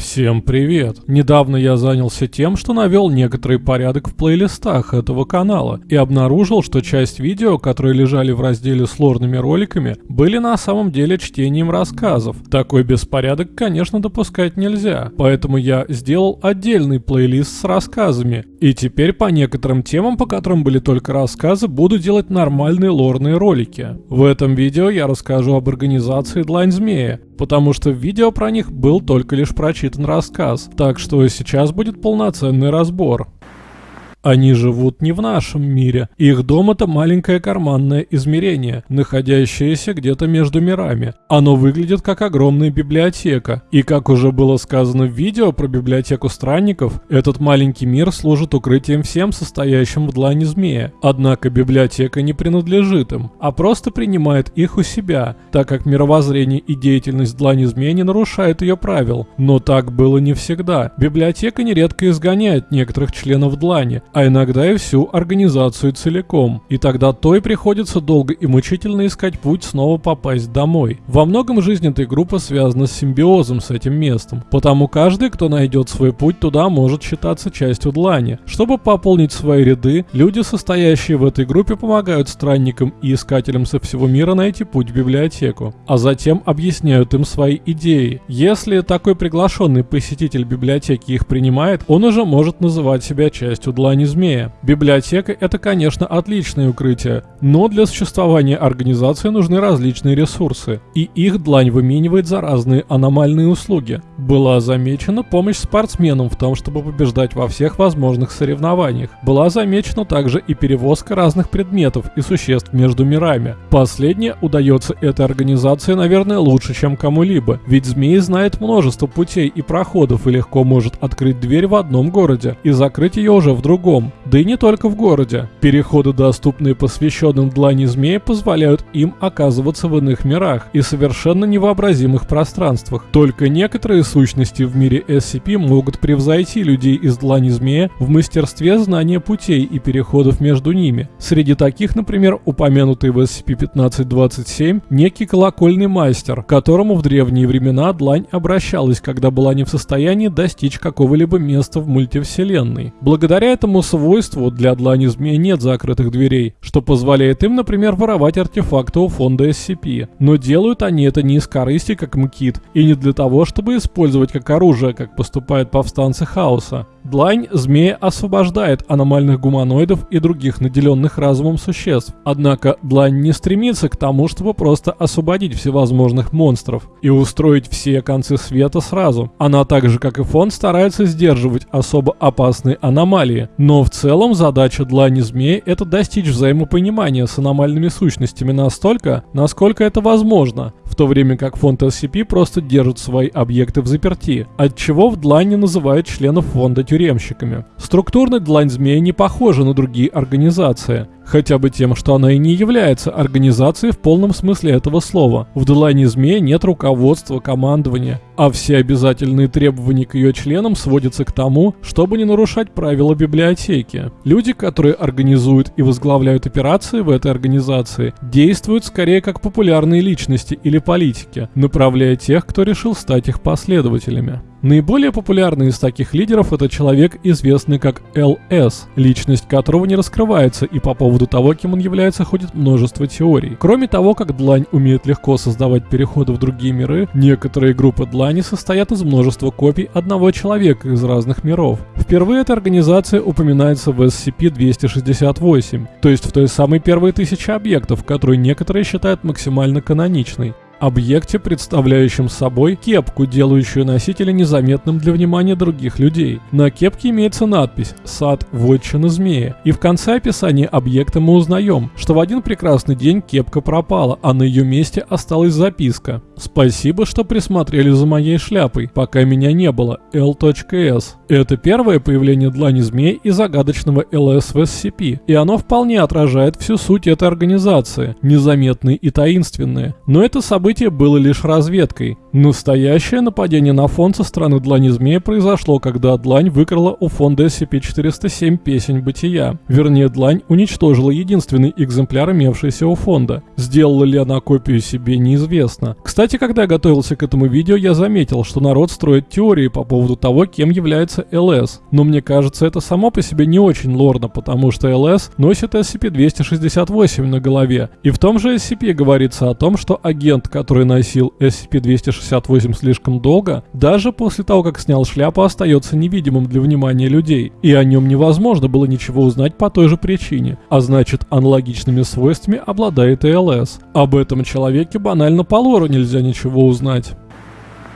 Всем привет! Недавно я занялся тем, что навел некоторый порядок в плейлистах этого канала и обнаружил, что часть видео, которые лежали в разделе с лорными роликами, были на самом деле чтением рассказов. Такой беспорядок, конечно, допускать нельзя, поэтому я сделал отдельный плейлист с рассказами. И теперь по некоторым темам, по которым были только рассказы, буду делать нормальные лорные ролики. В этом видео я расскажу об организации Длань Змея, потому что в видео про них был только лишь прочитан рассказ, так что сейчас будет полноценный разбор. Они живут не в нашем мире. Их дом это маленькое карманное измерение, находящееся где-то между мирами. Оно выглядит как огромная библиотека. И как уже было сказано в видео про библиотеку странников, этот маленький мир служит укрытием всем состоящим в длани змея. Однако библиотека не принадлежит им, а просто принимает их у себя, так как мировоззрение и деятельность длани змея не нарушают ее правил. Но так было не всегда. Библиотека нередко изгоняет некоторых членов длани, а иногда и всю организацию целиком. И тогда той приходится долго и мучительно искать путь снова попасть домой. Во многом жизнь этой группы связана с симбиозом с этим местом, потому каждый, кто найдет свой путь туда, может считаться частью длани. Чтобы пополнить свои ряды, люди, состоящие в этой группе, помогают странникам и искателям со всего мира найти путь в библиотеку, а затем объясняют им свои идеи. Если такой приглашенный посетитель библиотеки их принимает, он уже может называть себя частью длани не змея. Библиотека – это, конечно, отличное укрытие, но для существования организации нужны различные ресурсы, и их длань выменивает за разные аномальные услуги. Была замечена помощь спортсменам в том, чтобы побеждать во всех возможных соревнованиях. Была замечена также и перевозка разных предметов и существ между мирами. Последнее удается этой организации, наверное, лучше, чем кому-либо, ведь змеи знает множество путей и проходов и легко может открыть дверь в одном городе и закрыть ее уже в другом, да и не только в городе. Переходы, доступные посвященным длани змея, позволяют им оказываться в иных мирах и совершенно невообразимых пространствах. Только некоторые сущности в мире SCP могут превзойти людей из длани змея в мастерстве знания путей и переходов между ними. Среди таких, например, упомянутый в SCP-1527 некий колокольный мастер, которому в древние времена длань обращалась, когда была не в состоянии достичь какого-либо места в мультивселенной. Благодаря этому этому свойству для длани змей нет закрытых дверей, что позволяет им, например, воровать артефакты у фонда SCP. Но делают они это не из корысти, как МКИТ, и не для того, чтобы использовать как оружие, как поступают повстанцы хаоса. Длань змея освобождает аномальных гуманоидов и других наделенных разумом существ. Однако длань не стремится к тому, чтобы просто освободить всевозможных монстров и устроить все концы света сразу. Она так же, как и фонд, старается сдерживать особо опасные аномалии. Но в целом задача длани змея это достичь взаимопонимания с аномальными сущностями настолько, насколько это возможно, в то время как фонд SCP просто держит свои объекты в заперти, от чего в длани называют членов фонда тюремщиками. Структурно длань змея не похожа на другие организации, хотя бы тем, что она и не является организацией в полном смысле этого слова. В длани змея нет руководства, командования, а все обязательные требования к ее членам сводятся к тому, чтобы не нарушать правила библиотеки. Люди, которые организуют и возглавляют операции в этой организации, действуют скорее как популярные личности или политики, направляя тех, кто решил стать их последователями. Наиболее популярный из таких лидеров это человек, известный как ЛС, личность которого не раскрывается, и по поводу того, кем он является, ходит множество теорий. Кроме того, как Длань умеет легко создавать переходы в другие миры, некоторые группы Длани состоят из множества копий одного человека из разных миров. Впервые эта организация упоминается в SCP-268, то есть в той самой первой тысяче объектов, которую некоторые считают максимально каноничной объекте, представляющем собой кепку, делающую носителя незаметным для внимания других людей. На кепке имеется надпись «Сад вотчины змея», и в конце описания объекта мы узнаем, что в один прекрасный день кепка пропала, а на ее месте осталась записка «Спасибо, что присмотрели за моей шляпой, пока меня не было. L.S». Это первое появление длани змей и загадочного ЛС в SCP, и оно вполне отражает всю суть этой организации, незаметные и таинственные. Но это событие событие было лишь разведкой. Настоящее нападение на фонд со стороны Длани Змея произошло, когда Длань выкрала у фонда SCP-407 песень бытия. Вернее, Длань уничтожила единственный экземпляр, имевшийся у фонда. Сделала ли она копию себе, неизвестно. Кстати, когда я готовился к этому видео, я заметил, что народ строит теории по поводу того, кем является ЛС. Но мне кажется, это само по себе не очень лорно, потому что ЛС носит SCP-268 на голове. И в том же SCP говорится о том, что агент, который носил SCP-268 слишком долго, даже после того, как снял шляпу, остается невидимым для внимания людей. И о нем невозможно было ничего узнать по той же причине. А значит, аналогичными свойствами обладает и ЛС. Об этом человеке банально по лору нельзя ничего узнать.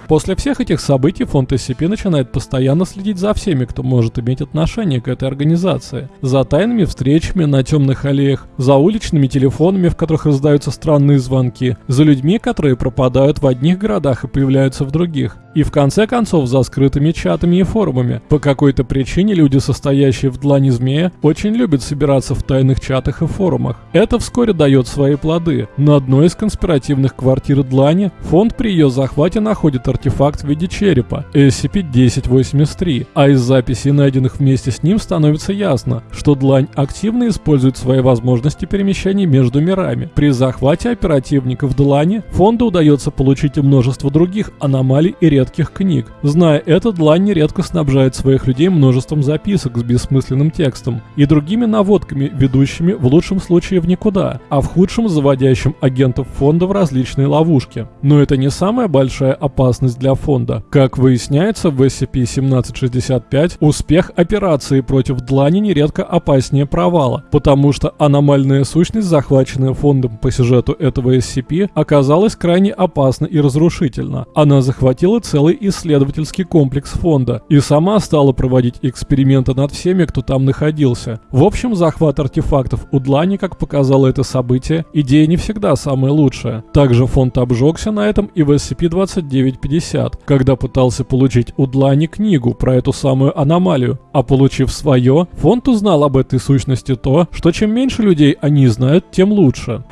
После всех этих событий фонд SCP начинает постоянно следить за всеми, кто может иметь отношение к этой организации. За тайными встречами на темных аллеях, за уличными телефонами, в которых раздаются странные звонки, за людьми, которые пропадают в одних городах и появляются в других. И в конце концов за скрытыми чатами и форумами. По какой-то причине люди, состоящие в длани змея, очень любят собираться в тайных чатах и форумах. Это вскоре дает свои плоды. На одной из конспиративных квартир длани фонд при ее захвате находит артефакт в виде черепа SCP-1083, а из записей, найденных вместе с ним, становится ясно, что длань активно использует свои возможности перемещений между мирами. При захвате оперативников длани фонду удается получить множество других аномалий и редких книг. Зная это, длань нередко снабжает своих людей множеством записок с бессмысленным текстом и другими наводками, ведущими в лучшем случае в никуда, а в худшем заводящим агентов фонда в различные ловушки. Но это не самая большая опасность опасность для фонда. Как выясняется, в SCP-1765 успех операции против длани нередко опаснее провала, потому что аномальная сущность, захваченная фондом по сюжету этого SCP, оказалась крайне опасна и разрушительна. Она захватила целый исследовательский комплекс фонда и сама стала проводить эксперименты над всеми, кто там находился. В общем, захват артефактов у длани, как показало это событие, идея не всегда самая лучшая. Также фонд обжегся на этом и в SCP-2950 50, когда пытался получить у Длани книгу про эту самую аномалию. А получив свое, фонд узнал об этой сущности то, что чем меньше людей они знают, тем лучше.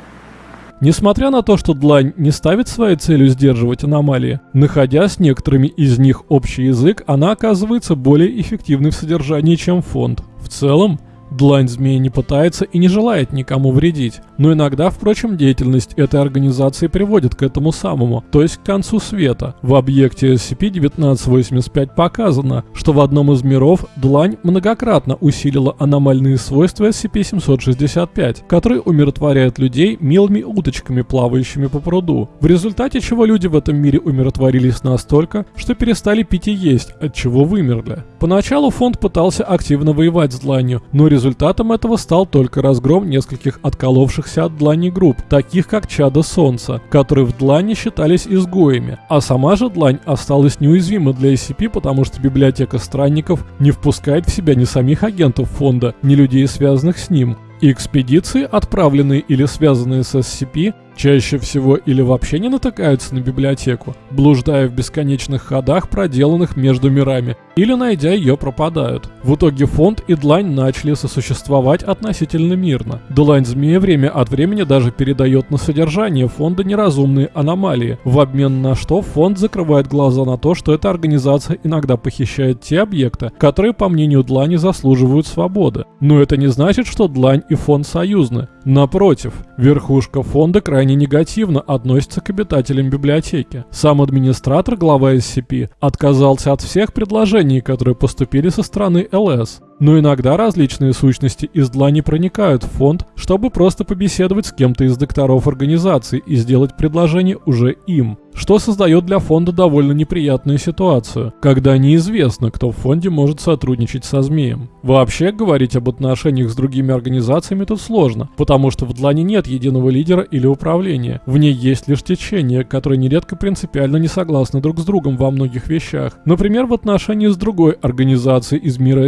Несмотря на то, что Длань не ставит своей целью сдерживать аномалии, находя с некоторыми из них общий язык, она оказывается более эффективной в содержании, чем фонд. В целом, Длань змеи не пытается и не желает никому вредить, но иногда, впрочем, деятельность этой организации приводит к этому самому, то есть к концу света. В объекте SCP-1985 показано, что в одном из миров Длань многократно усилила аномальные свойства SCP-765, которые умиротворяют людей милыми уточками, плавающими по пруду, в результате чего люди в этом мире умиротворились настолько, что перестали пить и есть, от чего вымерли. Поначалу фонд пытался активно воевать с Дланью, но результат Результатом этого стал только разгром нескольких отколовшихся от длани групп, таких как Чада Солнца, которые в длани считались изгоями, а сама же длань осталась неуязвима для SCP, потому что библиотека странников не впускает в себя ни самих агентов фонда, ни людей, связанных с ним. И экспедиции, отправленные или связанные с SCP, чаще всего или вообще не натыкаются на библиотеку, блуждая в бесконечных ходах, проделанных между мирами, или найдя ее пропадают. В итоге фонд и Длань начали сосуществовать относительно мирно. Длань Змея время от времени даже передает на содержание фонда неразумные аномалии, в обмен на что фонд закрывает глаза на то, что эта организация иногда похищает те объекты, которые, по мнению Длани, заслуживают свободы. Но это не значит, что Длань и фонд союзны. Напротив, верхушка фонда крайне негативно относится к обитателям библиотеки. Сам администратор, глава SCP, отказался от всех предложений, которые поступили со стороны ЛС. Но иногда различные сущности из длани проникают в фонд, чтобы просто побеседовать с кем-то из докторов организации и сделать предложение уже им что создает для фонда довольно неприятную ситуацию, когда неизвестно, кто в фонде может сотрудничать со змеем. Вообще, говорить об отношениях с другими организациями тут сложно, потому что в Длане нет единого лидера или управления. В ней есть лишь течения, которые нередко принципиально не согласны друг с другом во многих вещах. Например, в отношении с другой организацией из мира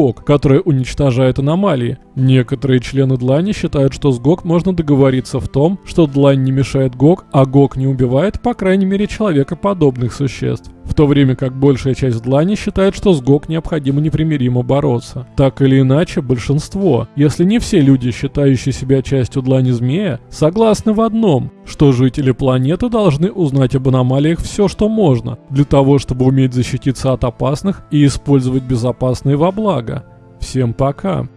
SCP-GOG, которая уничтожает аномалии. Некоторые члены Длани считают, что с ГОК можно договориться в том, что Длань не мешает ГОК, а ГОК не убивает, пока крайней мере, человекоподобных существ. В то время как большая часть длани считает, что с ГОК необходимо непримиримо бороться. Так или иначе, большинство, если не все люди, считающие себя частью длани змея, согласны в одном, что жители планеты должны узнать об аномалиях все, что можно, для того, чтобы уметь защититься от опасных и использовать безопасные во благо. Всем пока.